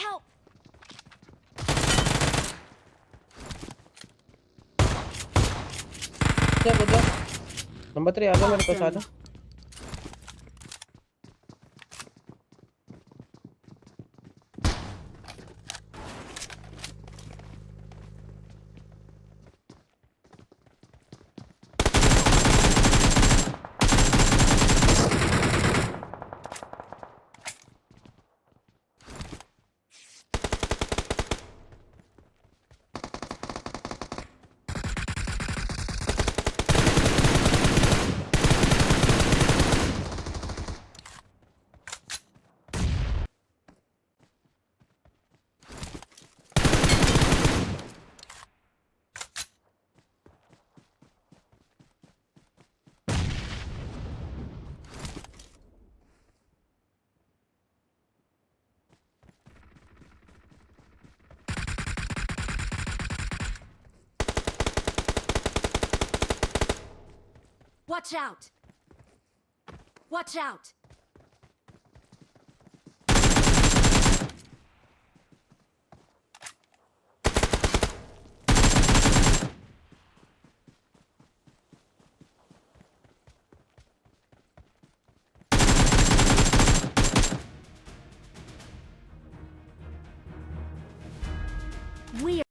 Help! बंदा number 3 आ जा मेरे पास आ जा Watch out! Watch out! We